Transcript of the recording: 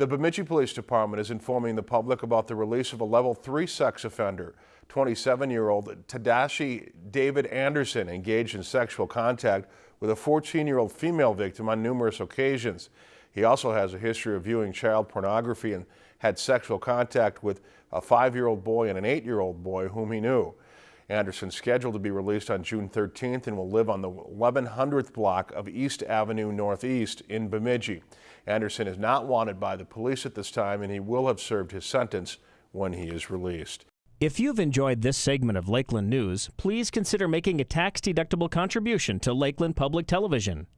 The Bemidji Police Department is informing the public about the release of a level three sex offender. 27-year-old Tadashi David Anderson engaged in sexual contact with a 14-year-old female victim on numerous occasions. He also has a history of viewing child pornography and had sexual contact with a five-year-old boy and an eight-year-old boy whom he knew. Anderson scheduled to be released on June 13th and will live on the 1100th block of East Avenue Northeast in Bemidji. Anderson is not wanted by the police at this time and he will have served his sentence when he is released. If you've enjoyed this segment of Lakeland News, please consider making a tax-deductible contribution to Lakeland Public Television.